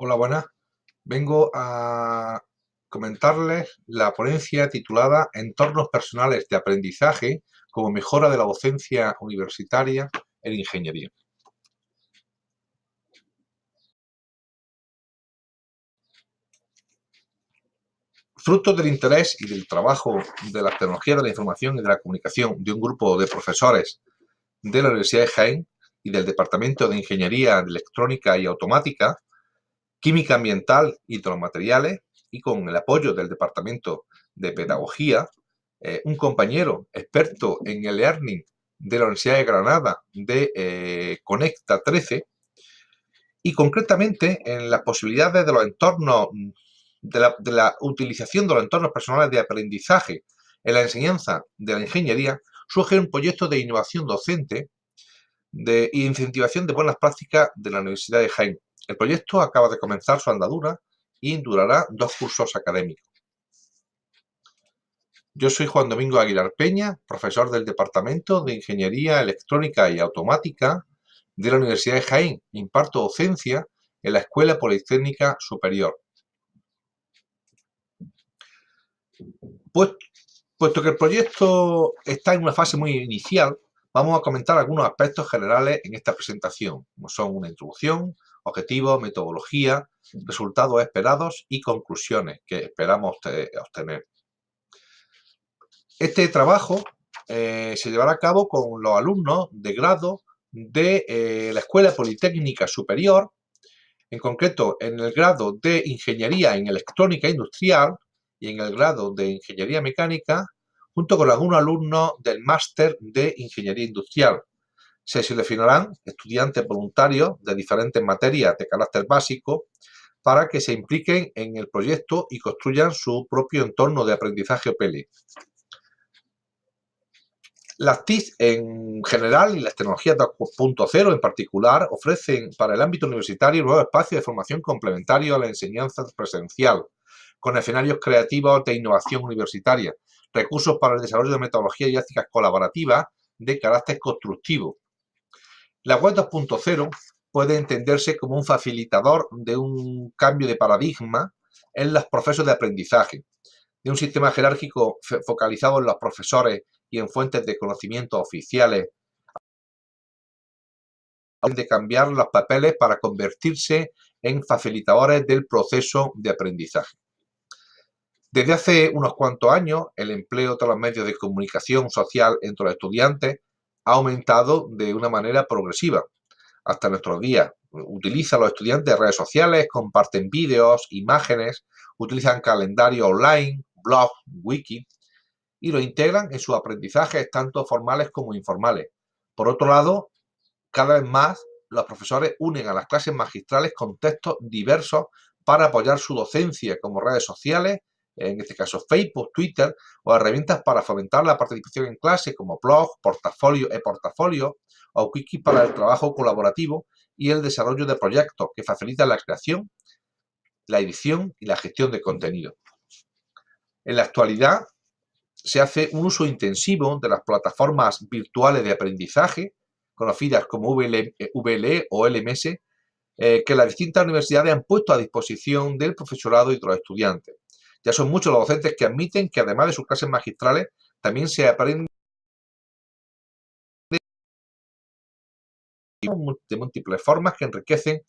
Hola, buenas. Vengo a comentarles la ponencia titulada Entornos personales de aprendizaje como mejora de la docencia universitaria en ingeniería. Fruto del interés y del trabajo de la tecnología de la información y de la comunicación de un grupo de profesores de la Universidad de Jaén y del Departamento de Ingeniería Electrónica y Automática, Química Ambiental y materiales y con el apoyo del Departamento de Pedagogía, eh, un compañero experto en el Learning de la Universidad de Granada de eh, Conecta 13 y concretamente en las posibilidades de los entornos, de la, de la utilización de los entornos personales de aprendizaje en la enseñanza de la ingeniería, surge un proyecto de innovación docente de incentivación de buenas prácticas de la Universidad de Jaén, el proyecto acaba de comenzar su andadura y durará dos cursos académicos. Yo soy Juan Domingo Aguilar Peña, profesor del Departamento de Ingeniería Electrónica y Automática de la Universidad de Jaén. Imparto docencia en la Escuela Politécnica Superior. Pues, puesto que el proyecto está en una fase muy inicial, vamos a comentar algunos aspectos generales en esta presentación, como son una introducción, objetivos, metodología, resultados esperados y conclusiones que esperamos obtener. Este trabajo eh, se llevará a cabo con los alumnos de grado de eh, la Escuela Politécnica Superior, en concreto en el grado de Ingeniería en Electrónica Industrial y en el grado de Ingeniería Mecánica, junto con algunos alumnos del Máster de Ingeniería Industrial, se seleccionarán estudiantes voluntarios de diferentes materias de carácter básico para que se impliquen en el proyecto y construyan su propio entorno de aprendizaje OPL. Las TIC en general y las tecnologías 2.0 en particular ofrecen para el ámbito universitario nuevos espacios de formación complementario a la enseñanza presencial, con escenarios creativos de innovación universitaria, recursos para el desarrollo de metodologías didácticas colaborativas de carácter constructivo, la web 2.0 puede entenderse como un facilitador de un cambio de paradigma en los procesos de aprendizaje, de un sistema jerárquico focalizado en los profesores y en fuentes de conocimiento oficiales, de cambiar los papeles para convertirse en facilitadores del proceso de aprendizaje. Desde hace unos cuantos años, el empleo de los medios de comunicación social entre los estudiantes ha aumentado de una manera progresiva hasta nuestros días. Utilizan los estudiantes redes sociales, comparten vídeos, imágenes, utilizan calendario online, blog, wiki y lo integran en sus aprendizajes tanto formales como informales. Por otro lado, cada vez más los profesores unen a las clases magistrales contextos diversos para apoyar su docencia como redes sociales, en este caso Facebook, Twitter, o herramientas para fomentar la participación en clase como blog, portafolio e portafolio, o wiki para el trabajo colaborativo y el desarrollo de proyectos que facilitan la creación, la edición y la gestión de contenido. En la actualidad se hace un uso intensivo de las plataformas virtuales de aprendizaje, conocidas como VLE, e o LMS, eh, que las distintas universidades han puesto a disposición del profesorado y de los estudiantes. Ya son muchos los docentes que admiten que además de sus clases magistrales, también se aprende de múltiples formas que enriquecen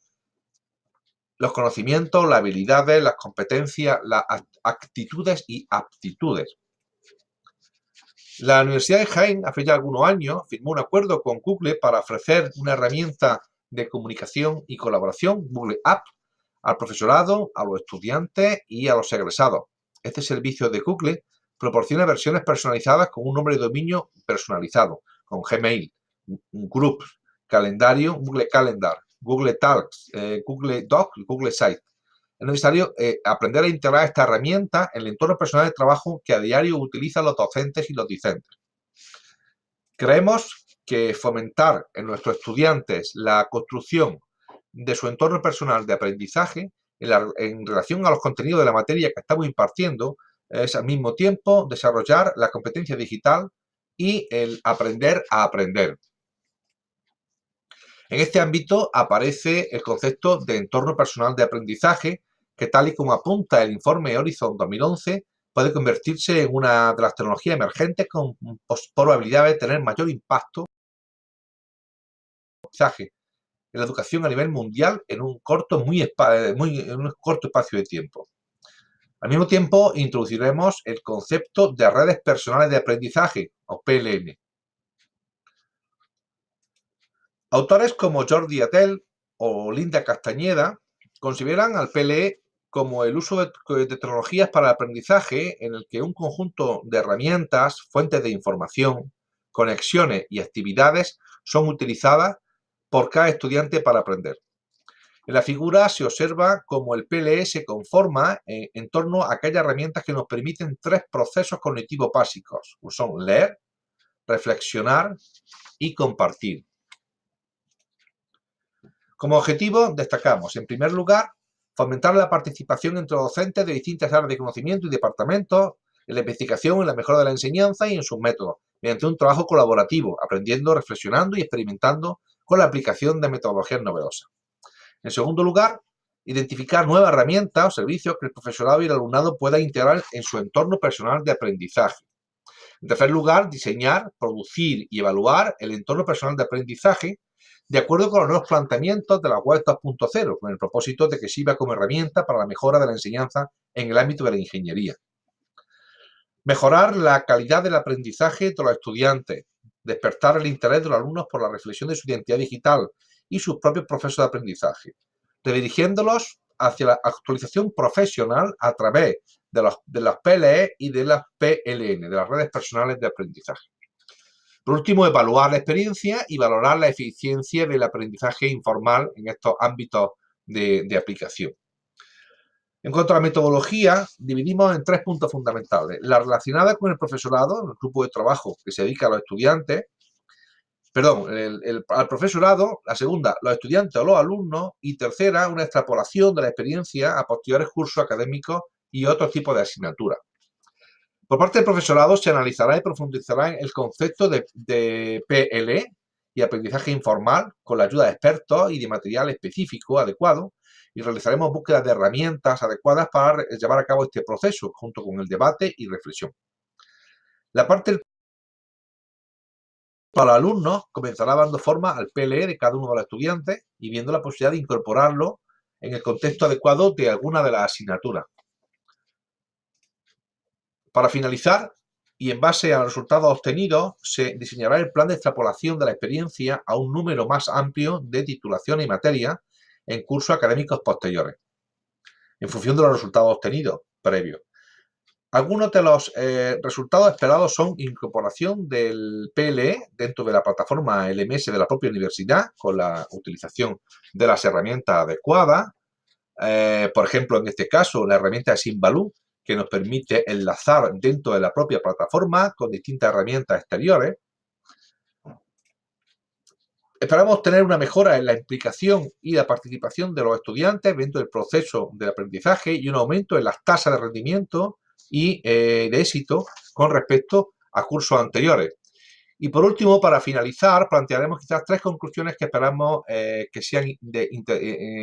los conocimientos, las habilidades, las competencias, las actitudes y aptitudes. La Universidad de Jaén, hace ya algunos años, firmó un acuerdo con Google para ofrecer una herramienta de comunicación y colaboración, Google App, al profesorado, a los estudiantes y a los egresados. Este servicio de Google proporciona versiones personalizadas con un nombre de dominio personalizado, con Gmail, Groups, calendario, Google Calendar, Google Talks, eh, Google Docs Google Site. Es necesario eh, aprender a integrar esta herramienta en el entorno personal de trabajo que a diario utilizan los docentes y los discentes. Creemos que fomentar en nuestros estudiantes la construcción de su entorno personal de aprendizaje en, relación a los contenidos de la materia que estamos impartiendo es al mismo tiempo desarrollar la competencia digital y el aprender a aprender. En este ámbito aparece el concepto de entorno personal de aprendizaje, que tal y como apunta el informe Horizon 2011, puede convertirse en una de las tecnologías emergentes con probabilidad de tener mayor impacto en la educación a nivel mundial en un corto, muy, muy, en un corto espacio de tiempo. Al mismo tiempo, introduciremos el concepto de redes personales de aprendizaje, o PLN. Autores como Jordi Atel o Linda Castañeda consideran al PLE como el uso de, tecnologías para el aprendizaje en el que un conjunto de herramientas, fuentes de información, conexiones y actividades son utilizadas por cada estudiante para aprender. En la figura se observa cómo el PLE se conforma en, en, torno a aquellas herramientas que nos permiten tres procesos cognitivos básicos, como son leer, reflexionar y compartir. Como objetivo, destacamos, en primer lugar, fomentar la participación entre docentes de distintas áreas de conocimiento y departamentos en la investigación, en la mejora de la enseñanza y en sus métodos, mediante un trabajo colaborativo, aprendiendo, reflexionando y experimentando con la aplicación de metodologías novedosas. En segundo lugar, identificar nuevas herramientas o servicios que el profesorado y el alumnado puedan integrar en su entorno personal de aprendizaje. En tercer lugar, diseñar, producir y evaluar el entorno personal de aprendizaje de acuerdo con los nuevos planteamientos de la web 2.0, con el propósito de que sirva como herramienta para la mejora de la enseñanza en el ámbito de la ingeniería. Mejorar la calidad del aprendizaje de los estudiantes, despertar el interés de los alumnos por la reflexión de su identidad digital y sus propios procesos de aprendizaje, redirigiéndolos hacia la actualización profesional a través de los, de las PLE y de las PLN, de las redes personales de aprendizaje. Por último, evaluar la experiencia y valorar la eficiencia del aprendizaje informal en estos ámbitos de, aplicación. En cuanto a la metodología, dividimos en tres puntos fundamentales. La relacionada con el profesorado, el grupo de trabajo que se dedica a los estudiantes, perdón, al profesorado, la segunda, los estudiantes o los alumnos, y tercera, una extrapolación de la experiencia a posteriores cursos académicos y otros tipos de asignaturas. Por parte del profesorado se analizará y profundizará en el concepto de, PLE y aprendizaje informal con la ayuda de expertos y de material específico adecuado y realizaremos búsquedas de herramientas adecuadas para llevar a cabo este proceso junto con el debate y reflexión. La parte para alumnos comenzará dando forma al PLE de cada uno de los estudiantes y viendo la posibilidad de incorporarlo en el contexto adecuado de alguna de las asignaturas. Para finalizar, y en base a los resultados obtenidos, se diseñará el plan de extrapolación de la experiencia a un número más amplio de titulaciones y materias en cursos académicos posteriores, en función de los resultados obtenidos previos. Algunos de los eh, resultados esperados son incorporación del PLE dentro de la plataforma LMS de la propia universidad con la utilización de las herramientas adecuadas. Eh, por ejemplo, en este caso, la herramienta de Simbaloo que nos permite enlazar dentro de la propia plataforma con distintas herramientas exteriores. Esperamos tener una mejora en la implicación y la participación de los estudiantes dentro del proceso de aprendizaje y un aumento en las tasas de rendimiento y eh, de éxito con respecto a cursos anteriores. Y por último, para finalizar, plantearemos quizás tres conclusiones que esperamos eh, que sean eh,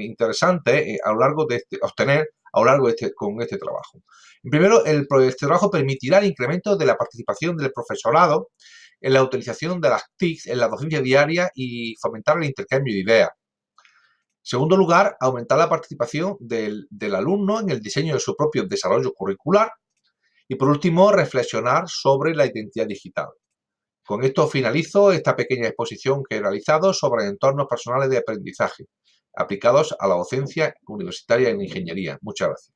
interesantes a lo largo de este, obtener a lo largo de este, con este trabajo. Primero, el, este trabajo permitirá el incremento de la participación del profesorado en la utilización de las TIC en la docencia diaria y fomentar el intercambio de ideas. Segundo lugar, aumentar la participación del alumno en el diseño de su propio desarrollo curricular. Y por último, reflexionar sobre la identidad digital. Con esto finalizo esta pequeña exposición que he realizado sobre entornos personales de aprendizaje aplicados a la docencia universitaria en ingeniería. Muchas gracias.